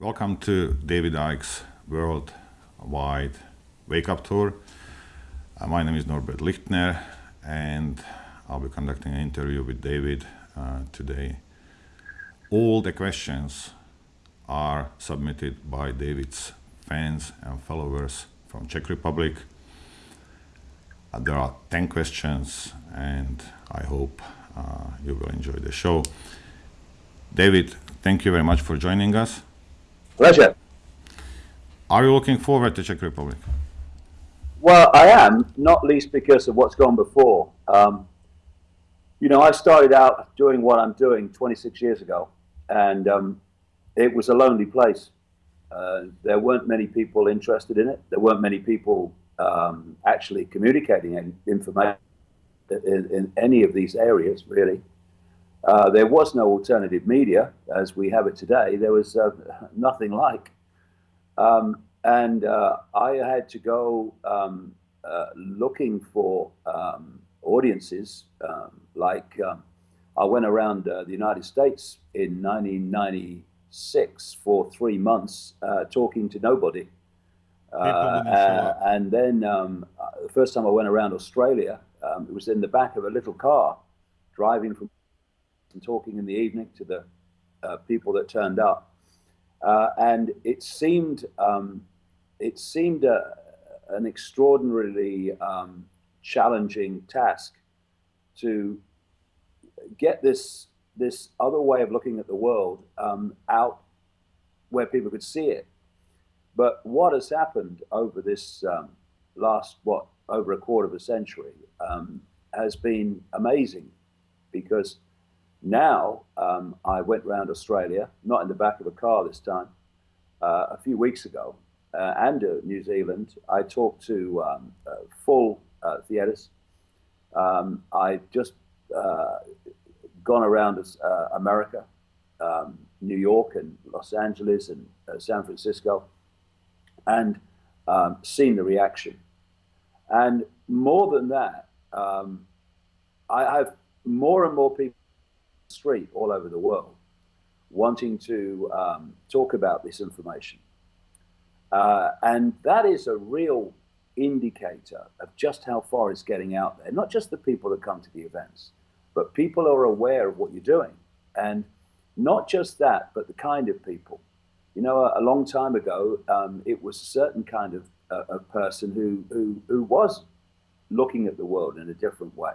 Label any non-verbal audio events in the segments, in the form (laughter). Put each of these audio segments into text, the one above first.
Welcome to David Icke's Worldwide Wake Up Tour. Uh, my name is Norbert Lichtner and I'll be conducting an interview with David uh, today. All the questions are submitted by David's fans and followers from Czech Republic. Uh, there are 10 questions and I hope uh, you will enjoy the show. David, thank you very much for joining us. Pleasure. Are you looking forward to Czech Republic? Well, I am, not least because of what's gone before. Um, you know, I started out doing what I'm doing 26 years ago, and um, it was a lonely place. Uh, there weren't many people interested in it. There weren't many people um, actually communicating information in, in, any of these areas, really. Uh, there was no alternative media as we have it today. There was uh, nothing like. Um, and uh, I had to go um, uh, looking for um, audiences. Um, like um, I went around uh, the United States in 1996 for three months talking to nobody. and then um, the first time I went around Australia, it was in the back of a little car driving from and talking in the evening to the uh, people that turned up. Uh, and it seemed, um, it seemed a, an extraordinarily um, challenging task to get this, this other way of looking at the world um, out where people could see it. But what has happened over this um, last, what, over a quarter of a century um, has been amazing because now, um, I went around Australia, not in the back of a car this time, uh, a few weeks ago, uh, and uh, New Zealand. I talked to um, uh, full uh, theatres. Um, I just uh, gone around America, um, New York, and Los Angeles, and San Francisco, and um, seen the reaction. And more than that, um, I have more and more people street all over the world wanting to um, talk about this information. Uh, and that is a real indicator of just how far it's getting out there. Not just the people that come to the events, but people are aware of what you're doing. And not just that, but the kind of people. You know, a, a long time ago, um, it was a certain kind of, uh, person who, who, who was looking at the world in a different way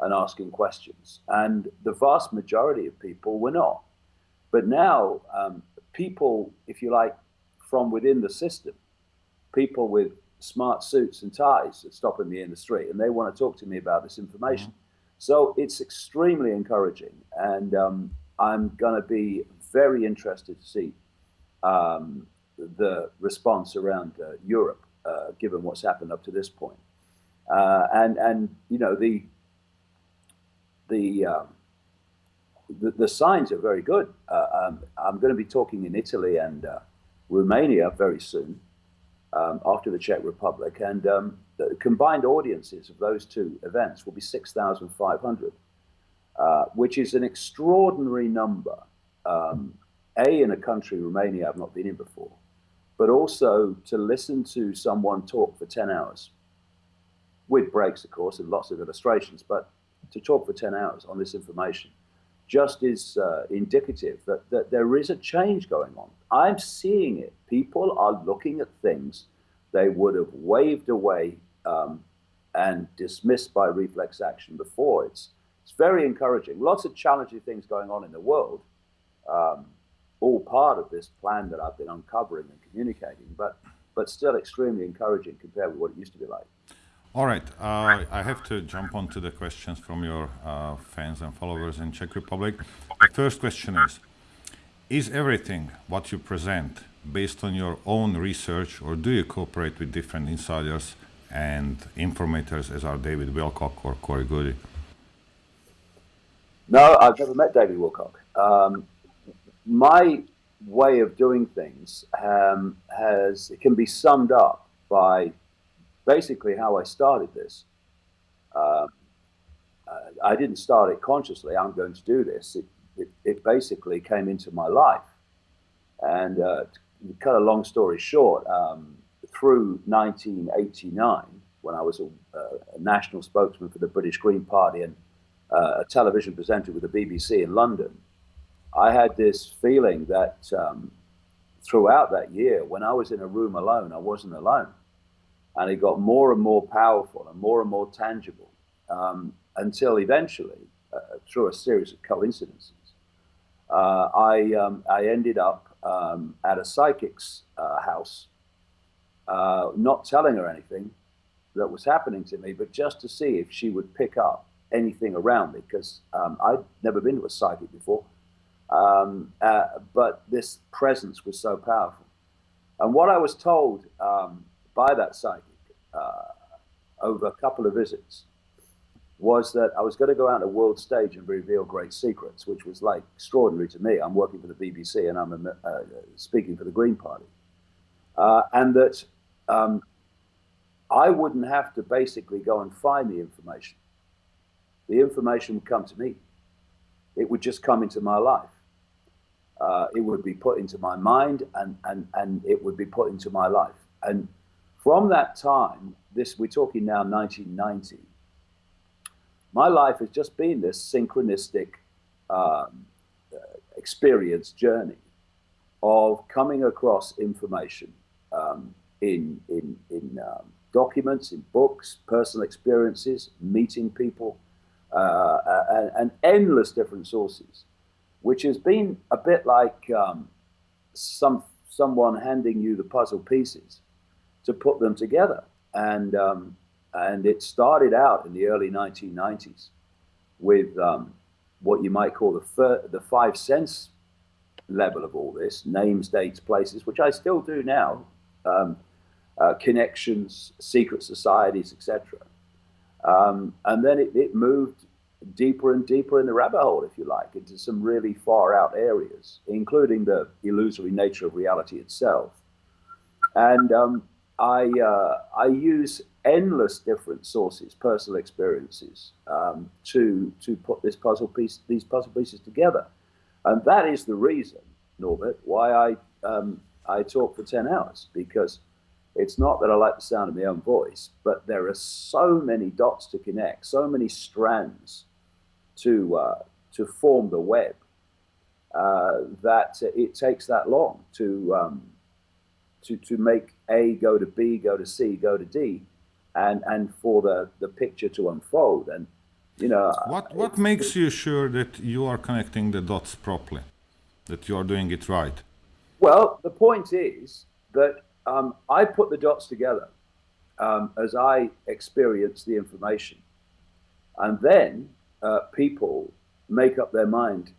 and asking questions. And the vast majority of people were not. But now, um, people, if you like, from within the system, people with smart suits and ties are stopping me in the street and they want to talk to me about this information. Mm -hmm. So it's extremely encouraging. And um, I'm going to be very interested to see um, the response around uh, Europe, uh, given what's happened up to this point. Uh, and, and, you know, the, the, um, the, the, signs are very good. Uh, um, I'm going to be talking in Italy and uh, Romania very soon um, after the Czech Republic. And um, the combined audiences of those two events will be 6,500, uh, which is an extraordinary number. Um, a, in a country, Romania, I've not been in before, but also to listen to someone talk for 10 hours with breaks, of course, and lots of illustrations, but to talk for 10 hours on this information just is uh, indicative that, that there is a change going on. I'm seeing it. People are looking at things they would have waved away um, and dismissed by reflex action before. It's, it's very encouraging. Lots of challenging things going on in the world, um, all part of this plan that I've been uncovering and communicating, but, but still extremely encouraging compared with what it used to be like. All right, uh, I have to jump on to the questions from your uh, fans and followers in Czech Republic. The first question is, is everything what you present based on your own research or do you cooperate with different insiders and informators as are David Wilcock or Corey Goody? No, I've never met David Wilcock. Um, my way of doing things um, has, it can be summed up by basically how I started this. Uh, I didn't start it consciously. I'm going to do this. It, it, it, basically came into my life. And uh, to cut a long story short, um, through 1989, when I was a, a, national spokesman for the British Green Party and uh, a television presenter with the BBC in London, I had this feeling that um, throughout that year, when I was in a room alone, I wasn't alone. And it got more and more powerful and more and more tangible um, until eventually, uh, through a series of coincidences, uh, I, um, I ended up um, at a psychic's uh, house, uh, not telling her anything that was happening to me, but just to see if she would pick up anything around me, because um, I'd never been to a psychic before. Um, uh, but this presence was so powerful. And what I was told um, by that psychic uh, over a couple of visits was that I was going to go out on a world stage and reveal great secrets, which was like extraordinary to me. I'm working for the BBC and I'm uh, speaking for the Green Party. Uh, and that um, I wouldn't have to basically go and find the information. The information would come to me. It would just come into my life uh, it would be put into my mind and, and, and it would be put into my life. And from that time, this we're talking now 1990, my life has just been this synchronistic um, uh, experience journey of coming across information um, in, in, in um, documents, in books, personal experiences, meeting people, uh, uh and, and endless different sources which has been a bit like um, some someone handing you the puzzle pieces to put them together. And um, and it started out in the early 1990s with um, what you might call the the five sense level of all this: names, dates, places, which I still do now, um, uh, connections, secret societies, etc. Um, and then it, it moved deeper and deeper in the rabbit hole, if you like, into some really far out areas, including the illusory nature of reality itself. And um, I, uh, I use endless different sources, personal experiences, um, to, to put this puzzle piece, these puzzle pieces together. And that is the reason, Norbert, why I, um, I talk for 10 hours, because it's not that I like the sound of my own voice, but there are so many dots to connect, so many strands to uh, to form the web uh, that it takes that long to um, to to make A go to B, go to C, go to D, and and for the the picture to unfold. And you know, what what makes you sure that you are connecting the dots properly, that you are doing it right? Well, the point is that um, I put the dots together um, as I experience the information, and then uh, people make up their mind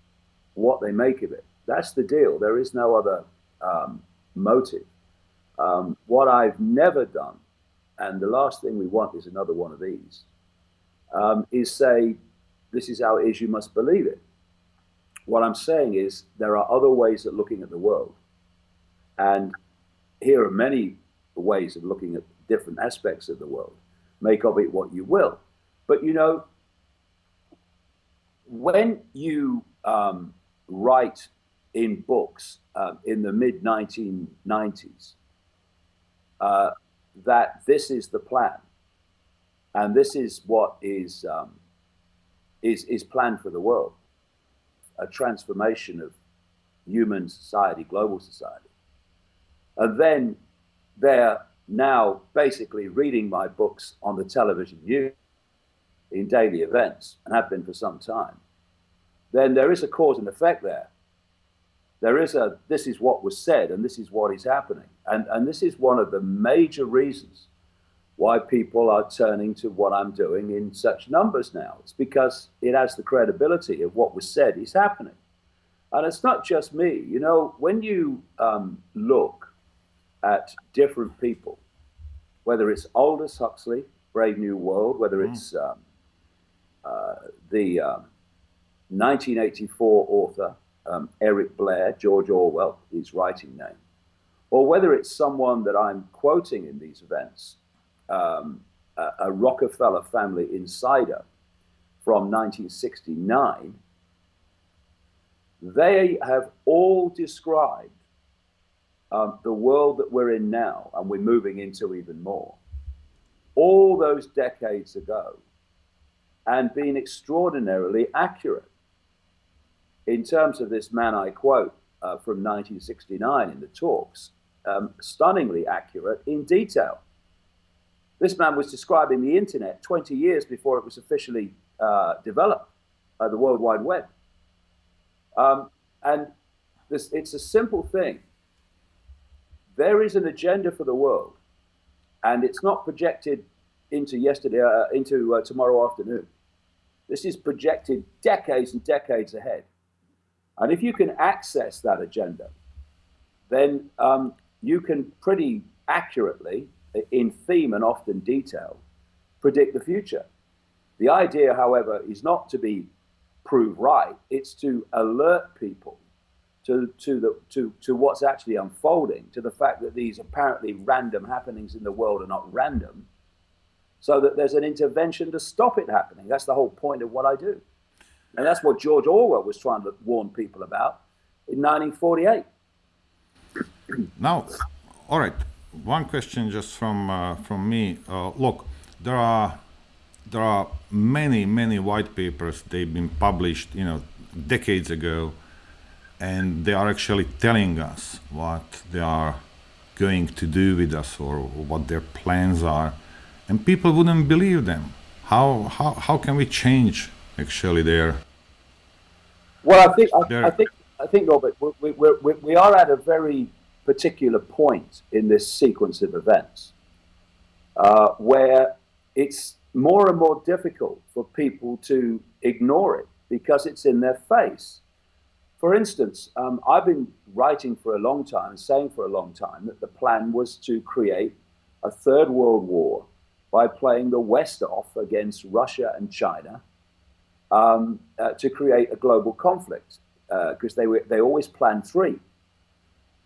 what they make of it. That's the deal. There is no other um, motive. Um, what I've never done, and the last thing we want is another one of these, um, is say, this is how it is, you must believe it. What I'm saying is there are other ways of looking at the world. And here are many ways of looking at different aspects of the world. Make of it what you will. But you know, when you um, write in books uh, in the mid 1990s uh, that this is the plan. And this is what is um, is is planned for the world. A transformation of human society global society. And then they're now basically reading my books on the television news in daily events and have been for some time, then there is a cause and effect there. There is a, this is what was said and this is what is happening. And, and this is one of the major reasons why people are turning to what I'm doing in such numbers now. It's because it has the credibility of what was said is happening. And it's not just me. You know, when you um, look at different people, whether it's Aldous Huxley, Brave New World, whether mm. it's um, uh, the um, 1984 author um, Eric Blair, George Orwell, his writing name, or whether it's someone that I'm quoting in these events, um, a, a Rockefeller family insider from 1969, they have all described um, the world that we're in now, and we're moving into even more, all those decades ago, and being extraordinarily accurate in terms of this man I quote uh, from 1969 in the talks, um, stunningly accurate in detail. This man was describing the internet 20 years before it was officially uh, developed, uh, the World Wide Web. Um, and this, it's a simple thing. There is an agenda for the world, and it's not projected into yesterday, uh, into uh, tomorrow afternoon. This is projected decades and decades ahead. And if you can access that agenda, then um, you can pretty accurately, in theme and often detail, predict the future. The idea, however, is not to be proved right, it's to alert people to, to, the, to, to what's actually unfolding, to the fact that these apparently random happenings in the world are not random, so that there's an intervention to stop it happening. That's the whole point of what I do. And that's what George Orwell was trying to warn people about in 1948. (clears throat) Now, all right. One question just from uh, from me. Uh, look, there are there are many many white papers. They've been published, you know, decades ago, and they are actually telling us what they are going to do with us or what their plans are, and people wouldn't believe them. How how how can we change actually there? well, I think I, I, think I think Robert, we, we, we, we are at a very particular point in this sequence of events uh, where it's more and more difficult for people to ignore it because it's in their face. For instance, um, I've been writing for a long time and saying for a long time that the plan was to create a third world war by playing the West off against Russia and China um, uh, to create a global conflict because uh, they were they always planned three,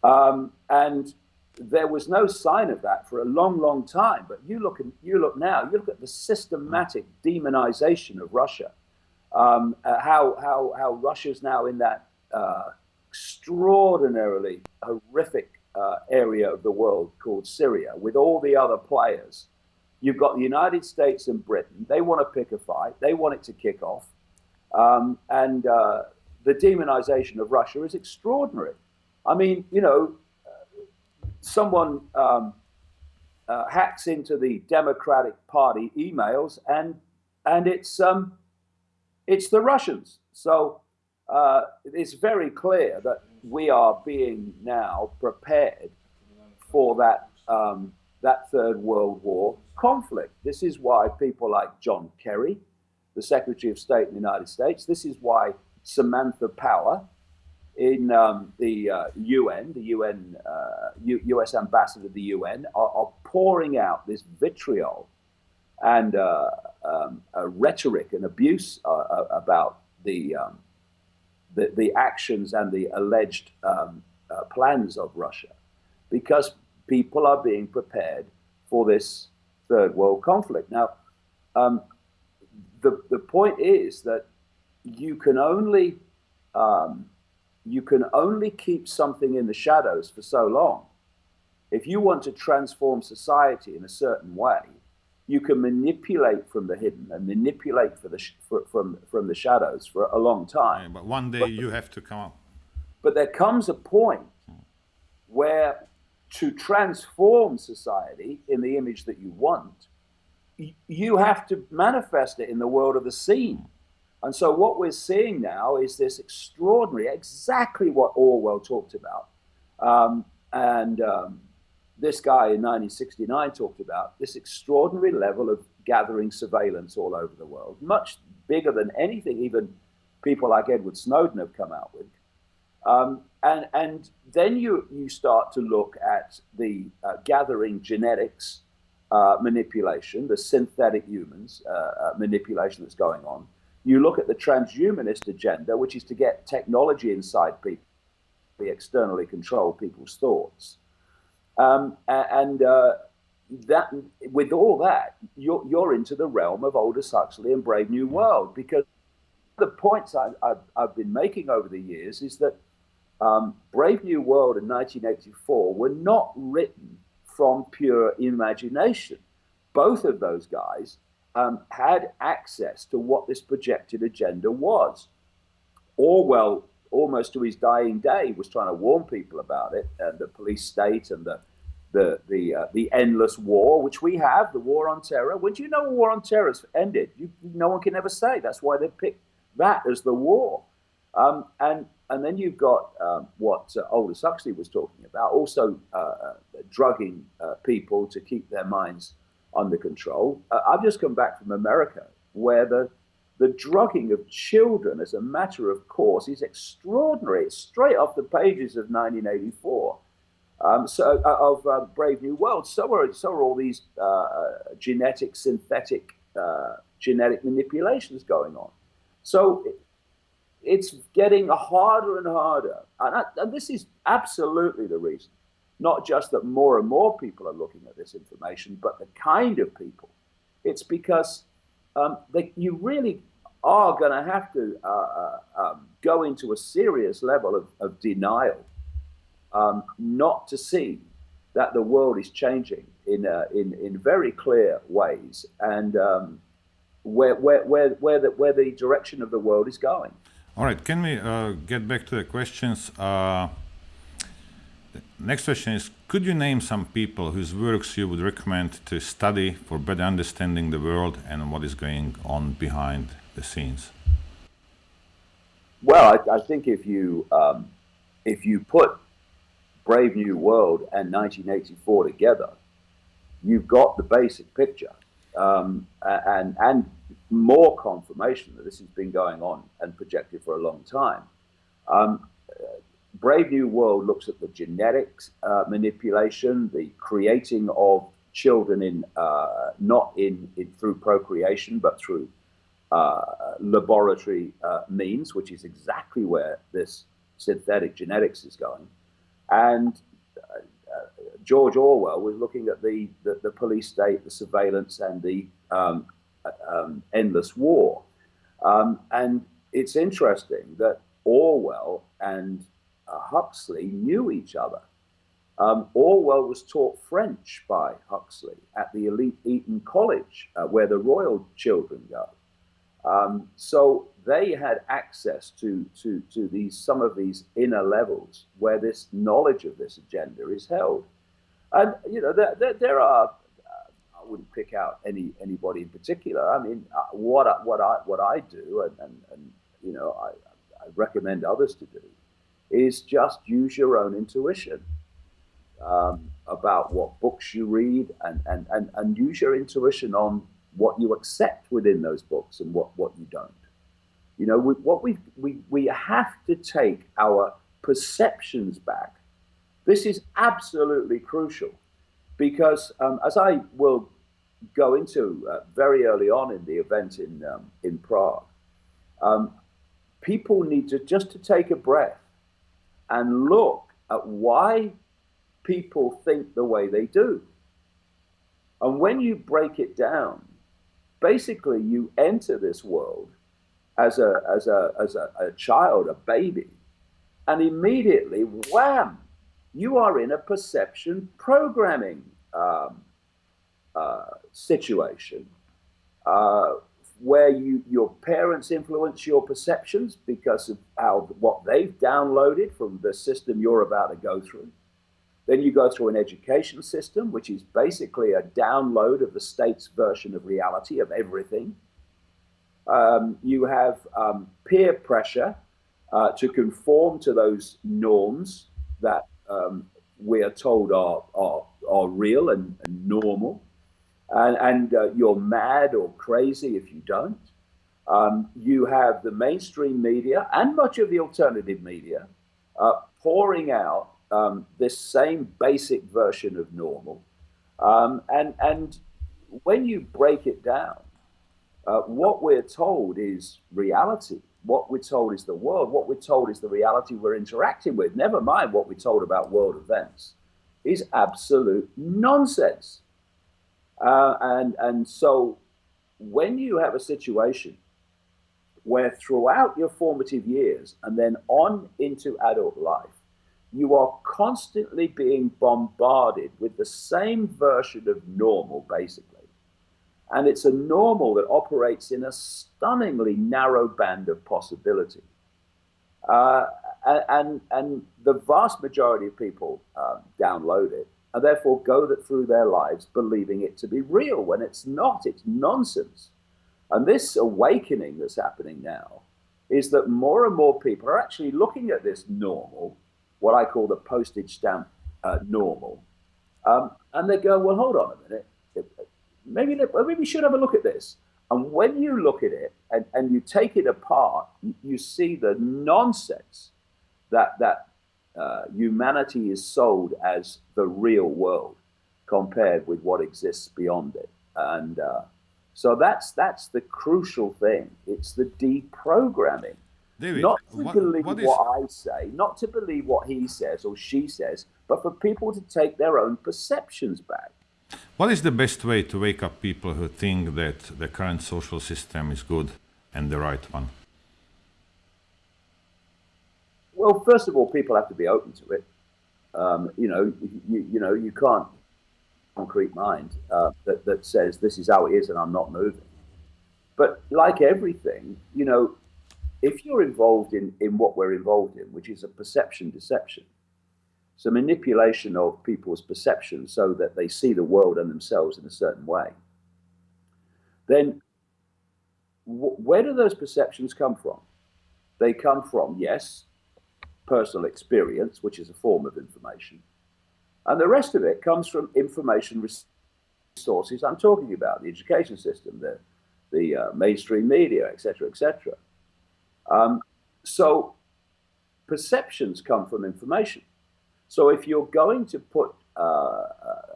um, and there was no sign of that for a long, long time. But you look at you look now, you look at the systematic demonization of Russia, um, uh, how how how Russia's now in that uh, extraordinarily horrific uh, area of the world called Syria, with all the other players You've got the United States and Britain. They want to pick a fight. They want it to kick off. Um, and uh, the demonization of Russia is extraordinary. I mean, you know, someone um, uh, hacks into the Democratic Party emails, and and it's um, it's the Russians. So uh, it's very clear that we are being now prepared for that um, that third world war conflict. This is why people like John Kerry, the Secretary of State in the United States, this is why Samantha Power in um, the uh, UN, the UN, uh, US ambassador to the UN, are, are, pouring out this vitriol and uh, um, rhetoric and abuse uh, uh, about the, um, the, the actions and the alleged um, uh, plans of Russia, because people are being prepared for this third world conflict. Now, um, the, the point is that you can only um, you can only keep something in the shadows for so long. If you want to transform society in a certain way, you can manipulate from the hidden and manipulate for the for, from from the shadows for a long time. Yeah, but one day but, you have to come up. But there comes a point where to transform society in the image that you want, you have to manifest it in the world of the seen. And so what we're seeing now is this extraordinary, exactly what Orwell talked about. Um, and um, this guy in 1969 talked about this extraordinary level of gathering surveillance all over the world, much bigger than anything even people like Edward Snowden have come out with. Um, and, and then you, you start to look at the uh, gathering genetics uh, manipulation, the synthetic humans uh, uh, manipulation that's going on. You look at the transhumanist agenda, which is to get technology inside people, to externally control people's thoughts. Um, and uh, that, with all that, you're, you're into the realm of Aldous Huxley and Brave New World because the points I, have been making over the years is that um, Brave New World in 1984 were not written from pure imagination. Both of those guys um, had access to what this projected agenda was. Orwell, almost to his dying day, was trying to warn people about it, and the police state and the the the uh, the endless war, which we have, the war on terror. When do you know a war on terror has ended? You, no one can ever say. That's why they picked that as the war. Um, and and then you've got um, what uh, Aldous Huxley was talking about, also uh, uh drugging uh, people to keep their minds under control. Uh, I've just come back from America, where the the drugging of children as a matter of course is extraordinary. It's straight off the pages of 1984. Um, so uh, of Brave New World. So are so are all these genetic, synthetic, genetic manipulations going on. So it's getting harder and harder. And, I, and, this is absolutely the reason. Not just that more and more people are looking at this information, but the kind of people. It's because um, they, you really are going to have to uh, uh, um, go into a serious level of, of denial um, not to see that the world is changing in, uh, in, in very clear ways and um, where, where, where, where, the, where the direction of the world is going. All right, can we uh, get back to the questions? Uh, the next question is, could you name some people whose works you would recommend to study for better understanding the world and what is going on behind the scenes? Well, I, I think if you um, if you put Brave New World and 1984 together, you've got the basic picture um, and and more confirmation that this has been going on and projected for a long time. Um, Brave New World looks at the genetics uh, manipulation, the creating of children in uh, not in, in, through procreation but through uh, laboratory uh, means, which is exactly where this synthetic genetics is going. And uh, uh, George Orwell was looking at the, the, the, police state, the surveillance, and the um, um, endless war. Um, and it's interesting that Orwell and uh, Huxley knew each other. Um, Orwell was taught French by Huxley at the elite Eton College, uh, where the royal children go. Um, so they had access to, to, to these, some of these inner levels where this knowledge of this agenda is held. And, you know, there, there, there are, I wouldn't pick out any anybody in particular. I mean, uh, what, I, what, I, what I do, and, and, and you know, I, I recommend others to do, is just use your own intuition um, about what books you read and, and, and, and use your intuition on what you accept within those books and what, what you don't. You know, we, what we, we, we have to take our perceptions back. This is absolutely crucial because um, as I will go into uh, very early on in the event in, um, in Prague, um, people need to just to take a breath and look at why people think the way they do. And when you break it down, basically you enter this world as a as a as a, a child, a baby, and immediately, wham, you are in a perception programming um, uh, situation uh, where you your parents influence your perceptions because of how what they've downloaded from the system you're about to go through. Then you go through an education system, which is basically a download of the state's version of reality of everything. Um, you have um, peer pressure uh, to conform to those norms that um, we are told are, are, are real and, and normal. And, and uh, you're mad or crazy if you don't. Um, you have the mainstream media and much of the alternative media uh, pouring out um, this same basic version of normal. Um, and, and when you break it down, uh, what we're told is reality. What we're told is the world. What we're told is the reality we're interacting with. Never mind what we're told about world events is absolute nonsense. Uh, and, and so when you have a situation where throughout your formative years and then on into adult life, you are constantly being bombarded with the same version of normal, basically. And it's a normal that operates in a stunningly narrow band of possibility. Uh, and, and the vast majority of people uh, download it and therefore go that through their lives believing it to be real when it's not. It's nonsense. And this awakening that's happening now is that more and more people are actually looking at this normal, what I call the postage stamp uh, normal, um, and they go, well, hold on a minute. Maybe, maybe we should have a look at this. And when you look at it and, and you take it apart, you, you see the nonsense that, that uh, humanity is sold as the real world compared with what exists beyond it. And uh, so that's that's the crucial thing. It's the deprogramming. David, not to what, believe what, is... what I say, not to believe what he says or she says, but for people to take their own perceptions back. What is the best way to wake up people who think that the current social system is good and the right one? Well, first of all, people have to be open to it. Um, you know, you, you know, you can't concrete mind uh, that, that says this is how it is and I'm not moving. But like everything, you know, if you're involved in, in what we're involved in, which is a perception deception, so manipulation of people's perception so that they see the world and themselves in a certain way, then where do those perceptions come from? They come from, yes, personal experience, which is a form of information, and the rest of it comes from information resources I'm talking about, the education system, the, the uh, mainstream media, etc., etc. Um, so perceptions come from information. So if you're going to put uh,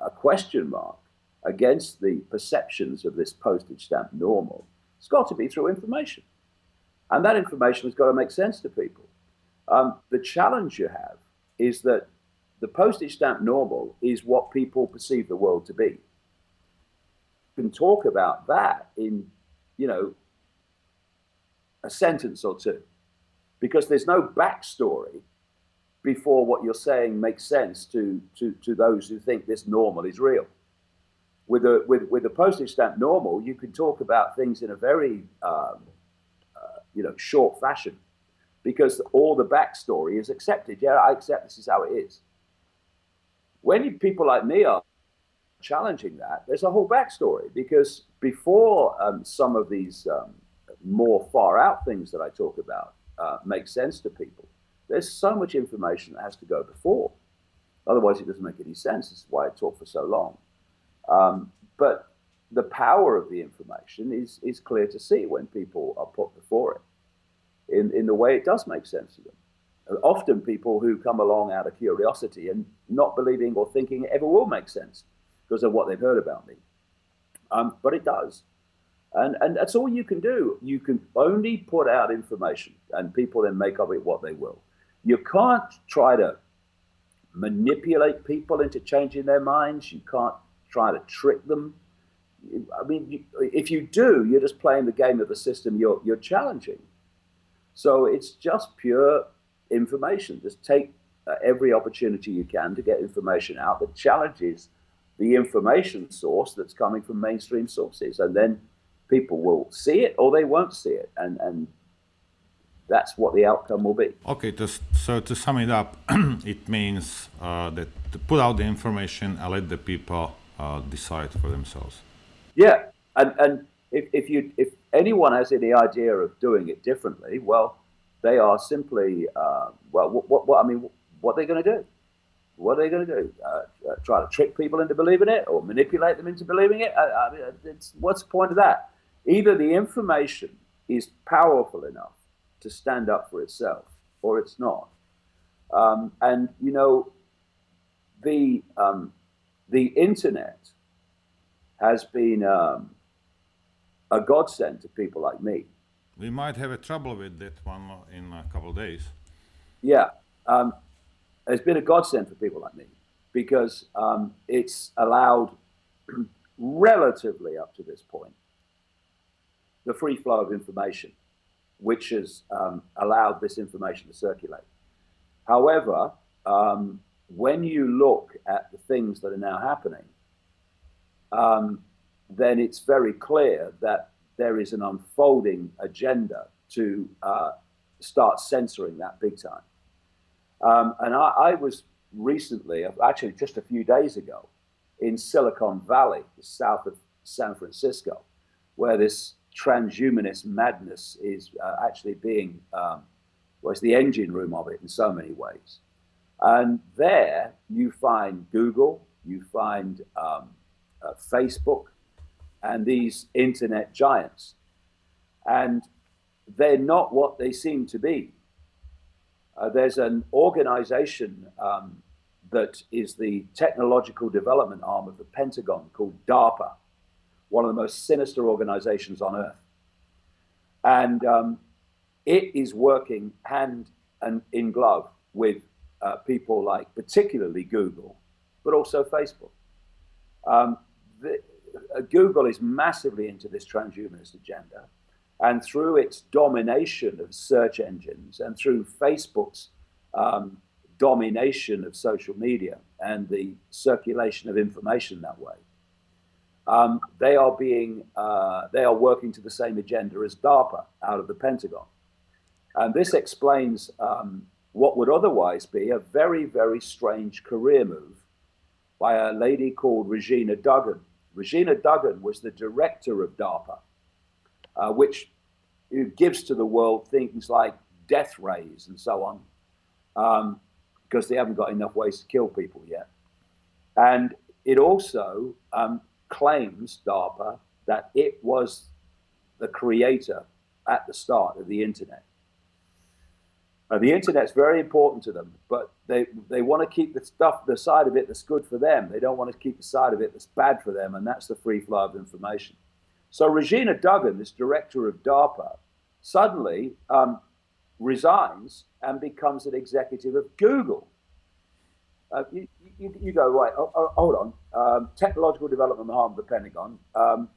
a question mark against the perceptions of this postage stamp normal, it's got to be through information. And that information has got to make sense to people. Um, the challenge you have is that the postage stamp normal is what people perceive the world to be. You can talk about that in, you know, a sentence or two, because there's no backstory before what you're saying makes sense to, to, to those who think this normal is real. With a, with, with a postage stamp normal, you can talk about things in a very, um, uh, you know, short fashion because all the backstory is accepted. Yeah, I accept this is how it is. When people like me are challenging that, there's a whole backstory because before um, some of these um, more far out things that I talk about uh, make sense to people, there's so much information that has to go before. Otherwise, it doesn't make any sense. This is why I talk for so long. Um, but the power of the information is, is clear to see when people are put before it in, in the way it does make sense to them often people who come along out of curiosity and not believing or thinking it ever will make sense because of what they've heard about me. Um, but it does. And, and that's all you can do. You can only put out information and people then make of it what they will. You can't try to manipulate people into changing their minds. You can't try to trick them. I mean, if you do, you're just playing the game of the system you're, you're challenging. So it's just pure information. Just take uh, every opportunity you can to get information out that challenges the information source that's coming from mainstream sources. And then people will see it or they won't see it. And, and that's what the outcome will be. Okay, just, so to sum it up, (clears throat) it means uh, that to put out the information and let the people uh, decide for themselves. Yeah, and, and if, if, you, if anyone has any idea of doing it differently, well, they are simply, uh, well, what, what, what, I mean, what are they going to do? What are they going to do? Uh, uh, try to trick people into believing it or manipulate them into believing it? I mean, what's the point of that? Either the information is powerful enough to stand up for itself or it's not. Um, and, you know, the, um, the internet has been um, a godsend to people like me we might have a trouble with that one in a couple of days. Yeah, um, it's been a godsend for people like me because um, it's allowed (clears throat) relatively up to this point the free flow of information. which has um, allowed this information to circulate. However, um, when you look at the things that are now happening, um, then it's very clear that there is an unfolding agenda to uh, start censoring that big time. Um, and I, I, was recently, actually just a few days ago, in Silicon Valley, south of San Francisco, where this transhumanist madness is uh, actually being, um, well, it's the engine room of it in so many ways. And there you find Google, you find um, uh, Facebook, and these internet giants. And they're not what they seem to be. Uh, there's an organization um, that is the technological development arm of the Pentagon called DARPA, one of the most sinister organizations on earth. And um, it is working hand and in glove with uh, people like particularly Google, but also Facebook. Um, the, Google is massively into this transhumanist agenda. And through its domination of search engines and through Facebook's um, domination of social media and the circulation of information that way, um, they are being uh, they are working to the same agenda as DARPA out of the Pentagon, and this explains um, what would otherwise be a very very strange career move by a lady called Regina Dugan. Regina Dugan was the director of DARPA, uh, which gives to the world things like death rays and so on, um, because they haven't got enough ways to kill people yet. And it also um, claims, DARPA, that it was the creator at the start of the internet. Uh, the internet's very important to them, but they, they want to keep the stuff, the side of it that's good for them. They don't want to keep the side of it that's bad for them, and that's the free flow of information. So Regina Dugan, this director of DARPA, suddenly um, resigns and becomes an executive of Google. Uh, you, you, you, go, right, oh, oh, hold on. Um, technological development arm of the Pentagon, um,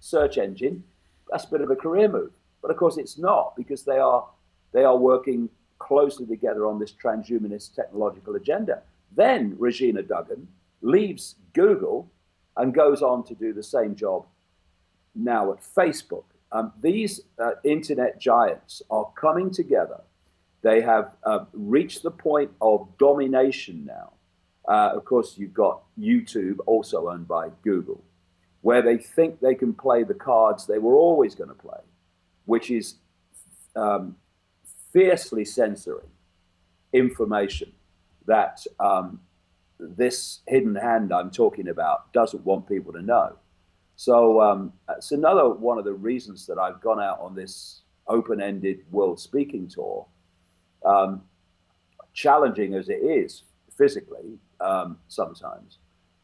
search engine, that's a bit of a career move. But of course it's not because they are, they are working closely together on this transhumanist technological agenda. Then Regina Dugan leaves Google and goes on to do the same job now at Facebook. Um, these uh, internet giants are coming together. They have uh, reached the point of domination now. Uh, of course, you've got YouTube, also owned by Google, where they think they can play the cards they were always going to play, which is um, fiercely censoring information that um, this hidden hand I'm talking about doesn't want people to know. So um, it's another one of the reasons that I've gone out on this open-ended world speaking tour, um, challenging as it is physically um, sometimes,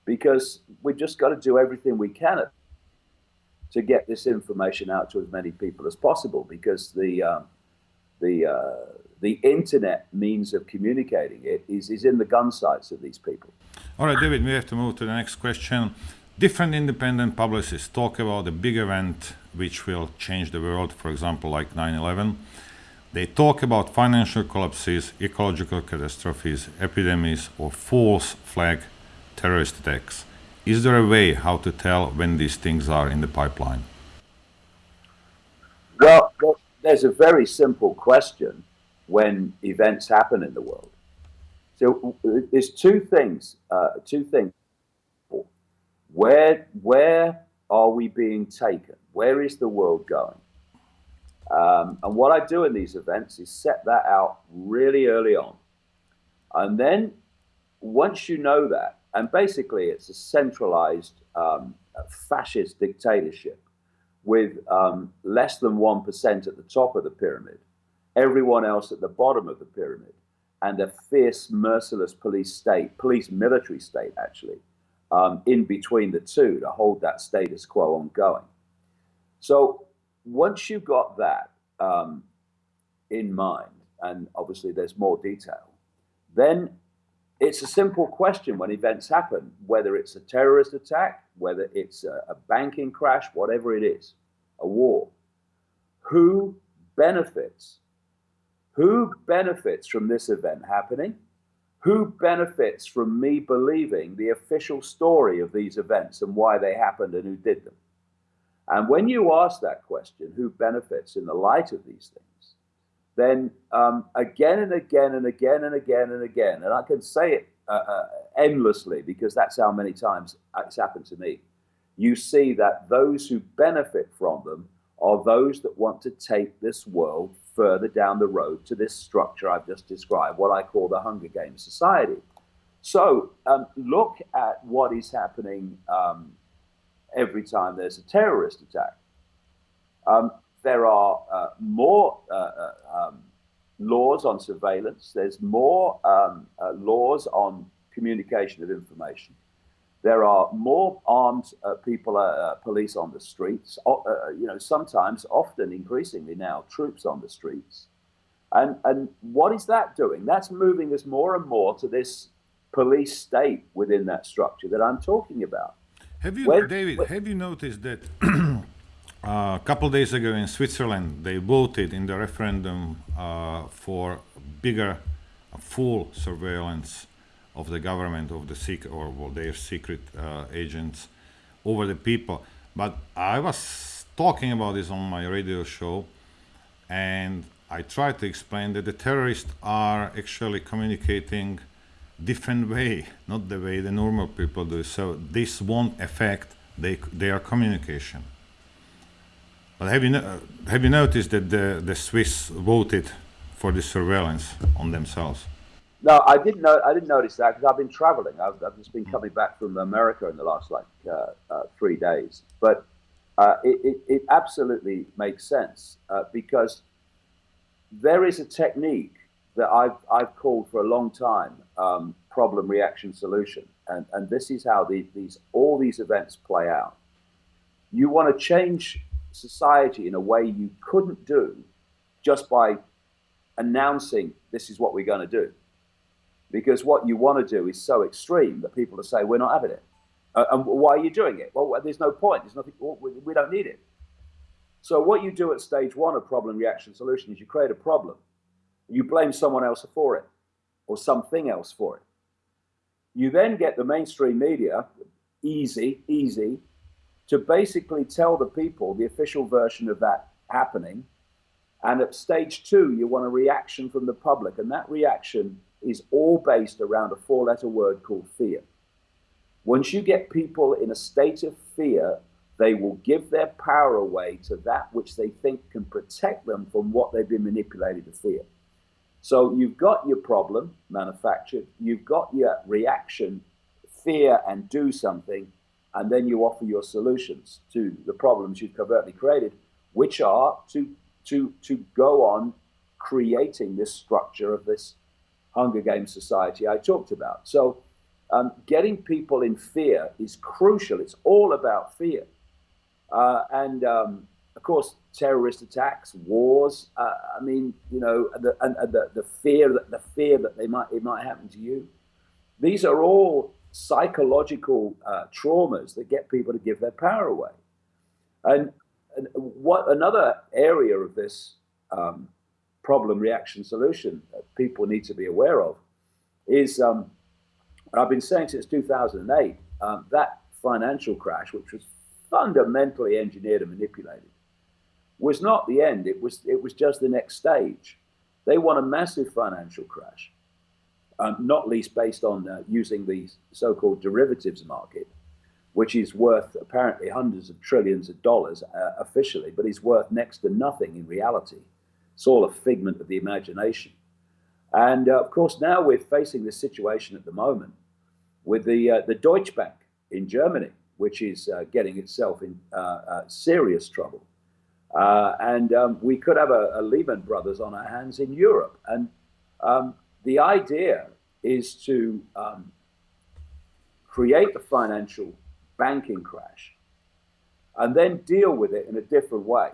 because we've just got to do everything we can to get this information out to as many people as possible, because the um, the uh, the internet means of communicating it is, is in the gun sights of these people. All right, David, we have to move to the next question. Different independent publicists talk about a big event which will change the world, for example, like 9-11. They talk about financial collapses, ecological catastrophes, epidemics, or false flag terrorist attacks. Is there a way how to tell when these things are in the pipeline? Well there's a very simple question when events happen in the world. So there's two things, uh, two things. Where, where are we being taken? Where is the world going? Um, and what I do in these events is set that out really early on. And then once you know that, and basically it's a centralized um, fascist dictatorship with um, less than 1% at the top of the pyramid, everyone else at the bottom of the pyramid, and a fierce, merciless police state, police military state, actually, um, in between the two to hold that status quo ongoing. So once you've got that um, in mind, and obviously there's more detail, then it's a simple question when events happen, whether it's a terrorist attack, whether it's a, a banking crash, whatever it is, a war. Who benefits? Who benefits from this event happening? Who benefits from me believing the official story of these events and why they happened and who did them? And when you ask that question, who benefits in the light of these things, then um, again and again and again and again and again, and I can say it uh, uh, endlessly because that's how many times it's happened to me, you see that those who benefit from them are those that want to take this world further down the road to this structure I've just described, what I call the Hunger Games society. So um, look at what is happening um, every time there's a terrorist attack. Um, there are uh, more uh, uh, um, laws on surveillance. There's more um, uh, laws on communication of information. There are more armed uh, people, uh, police on the streets. you know, sometimes, often, increasingly now, troops on the streets. And and what is that doing? That's moving us more and more to this police state within that structure that I'm talking about. Have you, when, David? When, have you noticed that (clears throat) (clears throat) a couple days ago in Switzerland they voted in the referendum uh, for bigger, uh, full surveillance of the government of the secret or well, their secret uh, agents over the people. But I was talking about this on my radio show, and I tried to explain that the terrorists are actually communicating different way, not the way the normal people do. So this won't affect they, their communication. But have you, no, have you noticed that the, the Swiss voted for the surveillance on themselves? No, I didn't know. I didn't notice that because I've been traveling. I've, I've, just been coming back from America in the last like uh, uh, three days. But uh, it, it, it, absolutely makes sense uh, because there is a technique that I've, I've called for a long time um, problem reaction solution. And, and this is how the, these, all these events play out. You want to change society in a way you couldn't do just by announcing this is what we're going to do. Because what you want to do is so extreme that people will say, we're not having it. Uh, and why are you doing it? Well, there's no point. There's nothing, we don't need it. So what you do at stage one of problem reaction solution is you create a problem you blame someone else for it or something else for it. You then get the mainstream media, easy, easy, to basically tell the people the official version of that happening. And at stage two, you want a reaction from the public. And that reaction is all based around a four letter word called fear. Once you get people in a state of fear, they will give their power away to that which they think can protect them from what they've been manipulated to fear. So you've got your problem manufactured, you've got your reaction, fear and do something, and then you offer your solutions to the problems you've covertly created, which are to to to go on creating this structure of this Hunger Games society I talked about. So um, getting people in fear is crucial. It's all about fear. Uh, and um, of course, terrorist attacks, wars. Uh, I mean, you know, the, and, and the, the fear that the fear that they might it might happen to you. These are all psychological uh, traumas that get people to give their power away. And, and what another area of this um, problem reaction solution that people need to be aware of is, um, I've been saying since 2008, um, that financial crash, which was fundamentally engineered and manipulated, was not the end. It was, it was just the next stage. They want a massive financial crash, um, not least based on uh, using the so-called derivatives market, which is worth apparently hundreds of trillions of dollars uh, officially, but is worth next to nothing in reality. It's all a figment of the imagination. And uh, of course, now we're facing this situation at the moment with the, uh, the Deutsche Bank in Germany, which is uh, getting itself in uh, serious trouble. And um, we could have a, a, Lehman Brothers on our hands in Europe. And um, the idea is to um, create the financial banking crash and then deal with it in a different way.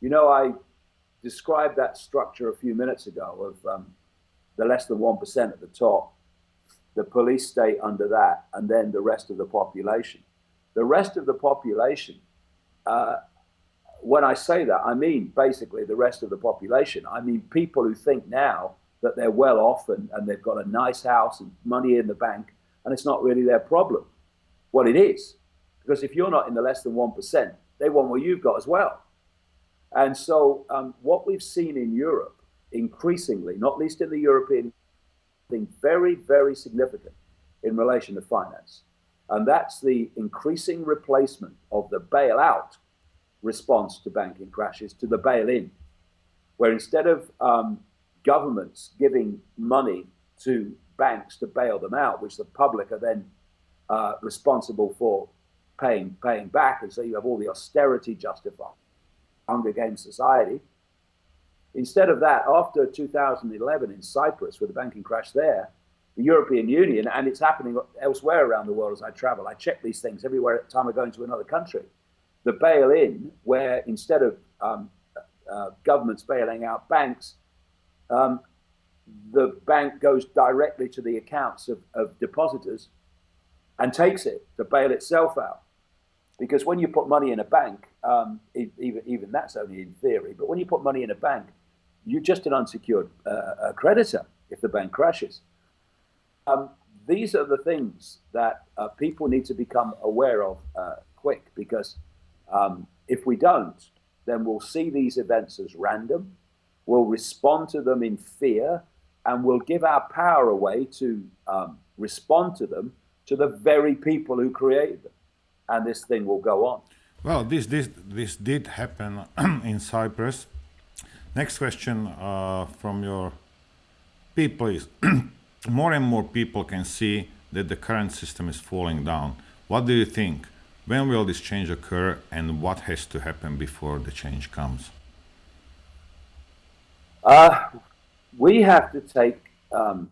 You know, I described that structure a few minutes ago of um, the less than 1% at the top, the police state under that, and then the rest of the population. The rest of the population uh, when I say that, I mean basically the rest of the population. I mean people who think now that they're well off and, and they've got a nice house and money in the bank, and it's not really their problem. Well, it is. Because if you're not in the less than 1%, they want what you've got as well. And so, um, what we've seen in Europe increasingly, not least in the European thing, very, very significant in relation to finance. And that's the increasing replacement of the bailout response to banking crashes to the bail in, where instead of um, governments giving money to banks to bail them out, which the public are then uh, responsible for paying paying back, and so you have all the austerity justified, Hunger Games society. Instead of that, after 2011 in Cyprus with the banking crash there, the European Union, and it's happening elsewhere around the world as I travel. I check these things everywhere at the time I go into another country. The bail in, where instead of um, uh, governments bailing out banks, um, the bank goes directly to the accounts of, of depositors and takes it to bail itself out. Because when you put money in a bank, um, even, even that's only in theory, but when you put money in a bank, you're just an unsecured uh, creditor if the bank crashes. Um, these are the things that uh, people need to become aware of uh, quick because um, if we don't, then we'll see these events as random, we'll respond to them in fear, and we'll give our power away to um, respond to them to the very people who created them. And this thing will go on. Well, this, this, this did happen (clears throat) in Cyprus. Next question uh, from your people is (clears throat) more and more people can see that the current system is falling down. What do you think? When will this change occur and what has to happen before the change comes? Uh, we have to take um,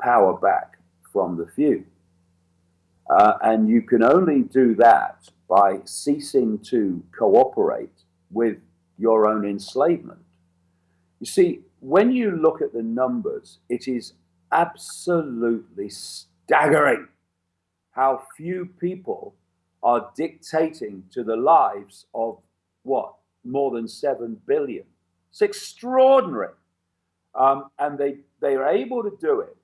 power back from the few. Uh, and you can only do that by ceasing to cooperate with your own enslavement. You see, when you look at the numbers, it is absolutely staggering how few people are dictating to the lives of what more than 7 billion. It's extraordinary. Um, and they, they are able to do it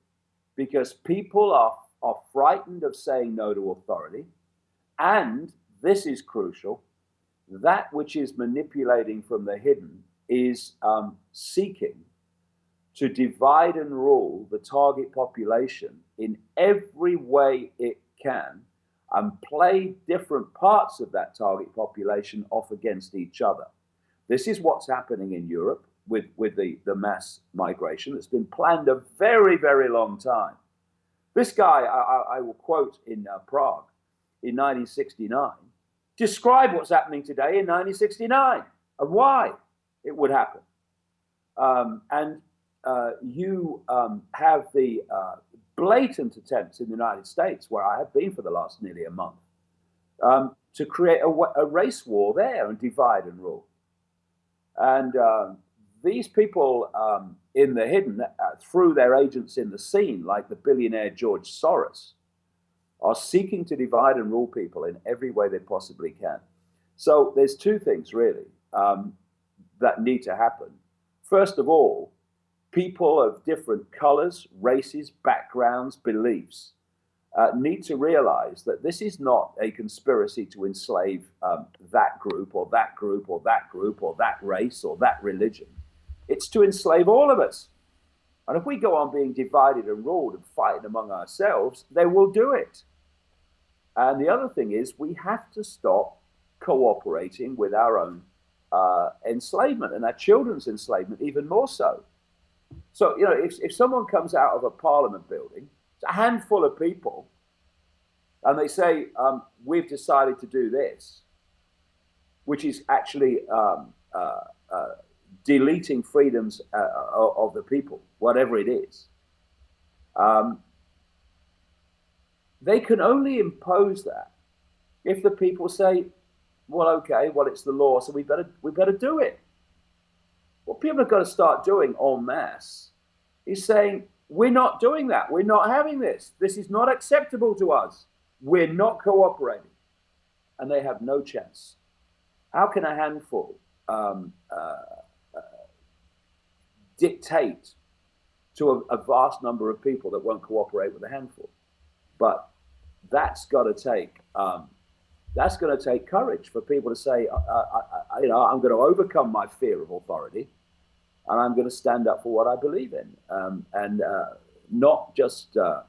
because people are, are frightened of saying no to authority. And this is crucial that which is manipulating from the hidden is um, seeking to divide and rule the target population in every way it can and play different parts of that target population off against each other. This is what's happening in Europe with, with the, the mass migration that's been planned a very, very long time. This guy, I, I will quote in uh, Prague in 1969, describe what's happening today in 1969 and why it would happen. Um, and uh, you um, have the uh, blatant attempts in the United States, where I have been for the last nearly a month, um, to create a, a, race war there and divide and rule. And um, these people um, in the hidden, uh, through their agents in the scene, like the billionaire George Soros, are seeking to divide and rule people in every way they possibly can. So there's two things really um, that need to happen. First of all, people of different colors, races, backgrounds, beliefs uh, need to realize that this is not a conspiracy to enslave um, that group or that group or that group or that race or that religion. It's to enslave all of us. And if we go on being divided and ruled and fighting among ourselves, they will do it. And the other thing is, we have to stop cooperating with our own uh, enslavement and our children's enslavement, even more so. So, you know, if, if someone comes out of a parliament building, a handful of people, and they say, um, we've decided to do this, which is actually um, uh, uh, deleting freedoms uh, of the people, whatever it is. Um, they can only impose that if the people say, well, okay, well, it's the law, so we better, we better do it. What people have got to start doing en masse is saying, we're not doing that. We're not having this. This is not acceptable to us. We're not cooperating. And they have no chance. how can a handful um, uh, uh, dictate to a, a, vast number of people that won't cooperate with a handful? But that's got to take um, that's going to take courage for people to say, uh, uh, uh, you know, I'm going to overcome my fear of authority, and I'm going to stand up for what I believe in, um, and uh, not just uh,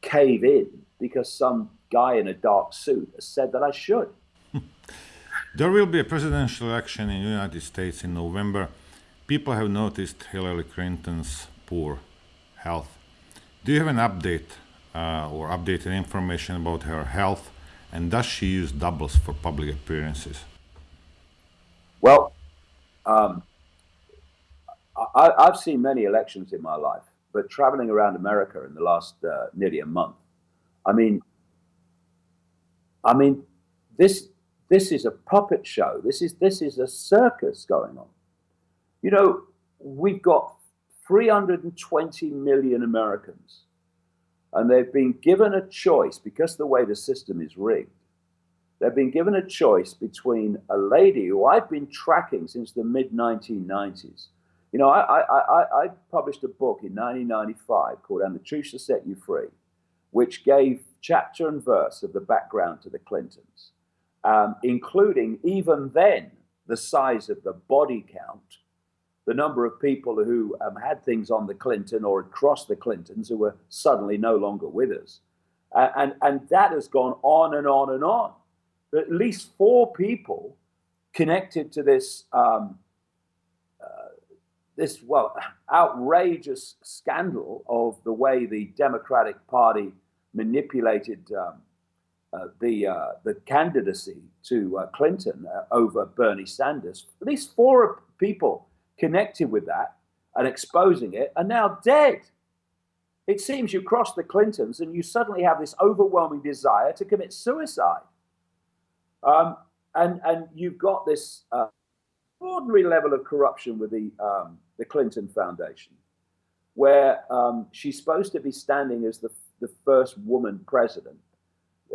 cave in because some guy in a dark suit has said that I should. (laughs) there will be a presidential election in the United States in November. People have noticed Hillary Clinton's poor health. Do you have an update uh, or updated information about her health? And does she use doubles for public appearances? Well, um, I, have seen many elections in my life, but traveling around America in the last uh, nearly a month, I mean, I mean, this this is a puppet show. This is this is a circus going on. You know, we've got 320 million Americans and they've been given a choice because the way the system is rigged. They've been given a choice between a lady who I've been tracking since the mid 1990s. You know, I, I, I, I, published a book in 1995 called And the Truth Shall Set You Free, which gave chapter and verse of the background to the Clintons, um, including even then the size of the body count the number of people who um, had things on the Clinton or across the Clintons who were suddenly no longer with us. Uh, and, and that has gone on and on and on. At least four people connected to this, um, this well, outrageous scandal of the way the Democratic Party manipulated um, uh, the uh, the candidacy to uh, Clinton uh, over Bernie Sanders. At least four people connected with that and exposing it are now dead. It seems you cross the Clintons and you suddenly have this overwhelming desire to commit suicide. Um, and, and you've got this uh, ordinary level of corruption with the, um, the Clinton Foundation, where um, she's supposed to be standing as the, the first woman president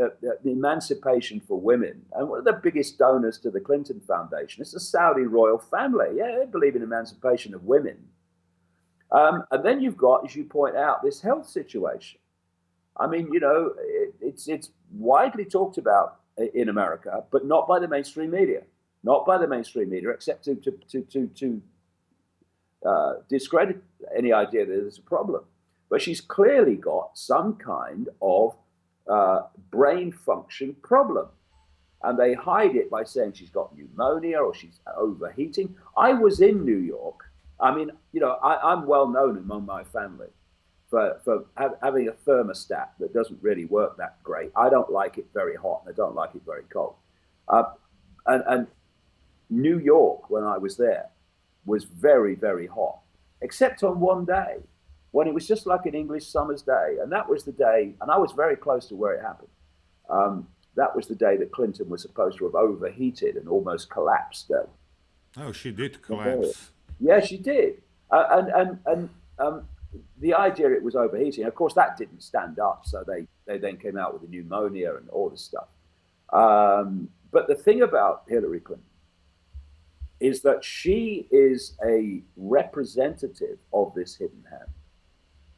uh, the emancipation for women. And one of the biggest donors to the Clinton Foundation is the Saudi royal family. Yeah, they believe in emancipation of women. Um, and then you've got, as you point out, this health situation. I mean, you know, it, it's it's widely talked about in America, but not by the mainstream media, not by the mainstream media, except to to to to, to uh, discredit any idea that there's a problem. But she's clearly got some kind of uh, brain function problem. And they hide it by saying she's got pneumonia or she's overheating. I was in New York. I mean, you know, I, am well known among my family for, for ha- having a thermostat that doesn't really work that great. I don't like it very hot and I don't like it very cold. Uh, and, and New York, when I was there, was very, very hot, except on one day when it was just like an English summer's day. And that was the day, and I was very close to where it happened. Um, that was the day that Clinton was supposed to have overheated and almost collapsed. Uh, oh, she did collapse. Yeah, she did. Uh, and and and um, the idea it was overheating, of course, that didn't stand up. So they, they then came out with the pneumonia and all this stuff. Um, but the thing about Hillary Clinton is that she is a representative of this hidden hand